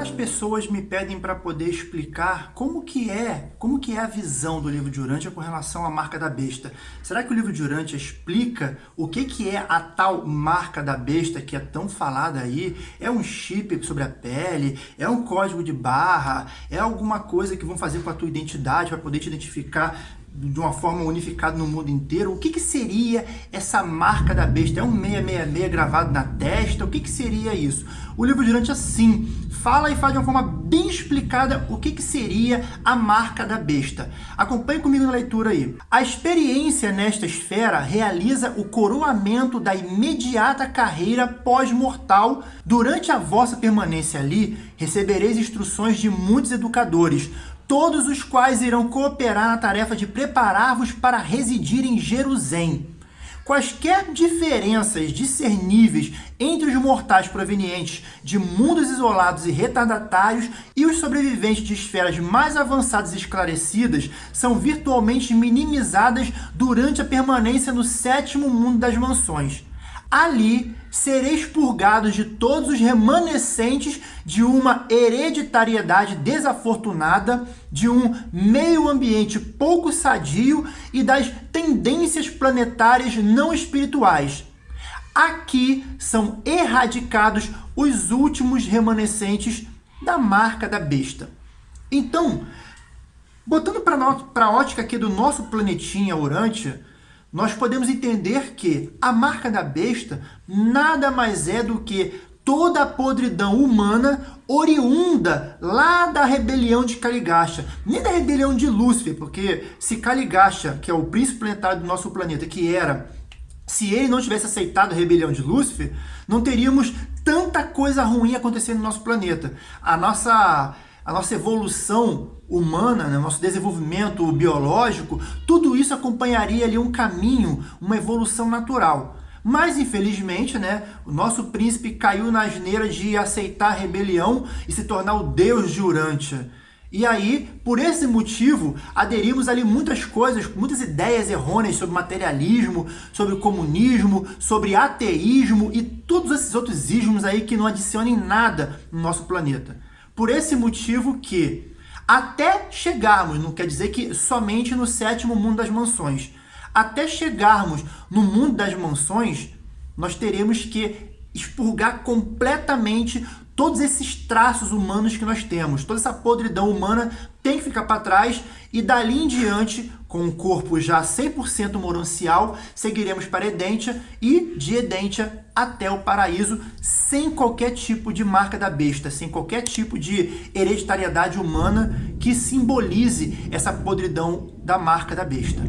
Várias pessoas me pedem para poder explicar como que é, como que é a visão do livro de Urântia com relação à marca da besta. Será que o livro de Urântia explica o que que é a tal marca da besta que é tão falada aí? É um chip sobre a pele? É um código de barra? É alguma coisa que vão fazer com a tua identidade para poder te identificar de uma forma unificada no mundo inteiro, o que, que seria essa marca da besta? É um 666 gravado na testa? O que, que seria isso? O livro Durante assim fala e faz de uma forma bem explicada o que, que seria a marca da besta. Acompanhe comigo na leitura aí. A experiência nesta esfera realiza o coroamento da imediata carreira pós-mortal. Durante a vossa permanência ali, recebereis instruções de muitos educadores, todos os quais irão cooperar na tarefa de preparar-vos para residir em Jerusalém. Quaisquer diferenças discerníveis entre os mortais provenientes de mundos isolados e retardatários e os sobreviventes de esferas mais avançadas e esclarecidas são virtualmente minimizadas durante a permanência no sétimo mundo das mansões. Ali sereis purgados de todos os remanescentes de uma hereditariedade desafortunada, de um meio ambiente pouco sadio e das tendências planetárias não espirituais. Aqui são erradicados os últimos remanescentes da marca da besta. Então, botando para a ótica aqui do nosso planetinha Urântia, nós podemos entender que a marca da besta nada mais é do que toda a podridão humana oriunda lá da rebelião de Caligacha. Nem da rebelião de Lúcifer, porque se Caligacha, que é o príncipe planetário do nosso planeta, que era, se ele não tivesse aceitado a rebelião de Lúcifer, não teríamos tanta coisa ruim acontecendo no nosso planeta. A nossa a nossa evolução humana, né, nosso desenvolvimento biológico, tudo isso acompanharia ali um caminho, uma evolução natural. Mas, infelizmente, né, o nosso príncipe caiu na asneira de aceitar a rebelião e se tornar o deus de Urântia. E aí, por esse motivo, aderimos ali muitas coisas, muitas ideias errôneas sobre materialismo, sobre comunismo, sobre ateísmo e todos esses outros ismos aí que não adicionem nada no nosso planeta. Por esse motivo que, até chegarmos, não quer dizer que somente no sétimo mundo das mansões, até chegarmos no mundo das mansões, nós teremos que expurgar completamente todos esses traços humanos que nós temos, toda essa podridão humana tem que ficar para trás e dali em diante, com o corpo já 100% moroncial, seguiremos para Edentia e de Edentia até o paraíso, sem qualquer tipo de marca da besta, sem qualquer tipo de hereditariedade humana que simbolize essa podridão da marca da besta.